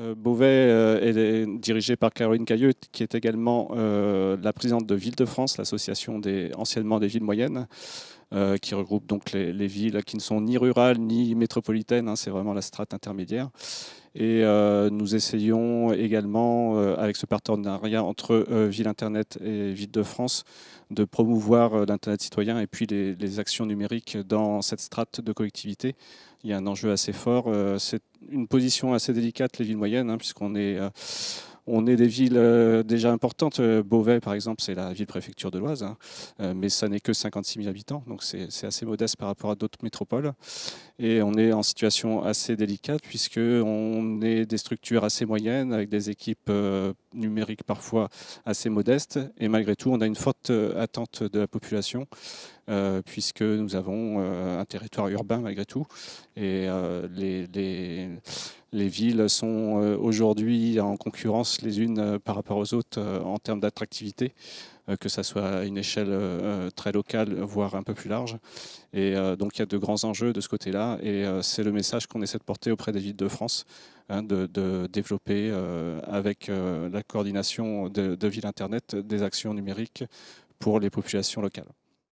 Euh, Beauvais euh, est dirigé par Caroline Cailleux, qui est également euh, la présidente de Ville de France, l'association des, anciennement des villes moyennes, qui regroupe donc les, villes qui ne sont ni rurales ni métropolitaines, hein, c'est vraiment la strate intermédiaire. Et nous essayons également, avec ce partenariat entre Ville Internet et Ville de France, de promouvoir l'Internet citoyen et puis les, actions numériques dans cette strate de collectivité. Il y a un enjeu assez fort. C'est une position assez délicate, les villes moyennes, hein, puisqu'on est, euh, on est des villes euh, déjà importantes. Euh, Beauvais, par exemple, c'est la ville-préfecture de l'Oise, hein, mais ça n'est que 56 000 habitants, donc c'est assez modeste par rapport à d'autres métropoles. Et on est en situation assez délicate, puisqu'on est des structures assez moyennes, avec des équipes numériques parfois assez modestes, et malgré tout, on a une forte attente de la population. Euh, puisque nous avons euh, un territoire urbain malgré tout. Et euh, les, villes sont aujourd'hui en concurrence les unes par rapport aux autres en termes d'attractivité que ce soit à une échelle très locale, voire un peu plus large. Et donc il y a de grands enjeux de ce côté-là, et c'est le message qu'on essaie de porter auprès des villes de France, hein, de, développer avec la coordination de, de Ville Internet des actions numériques pour les populations locales.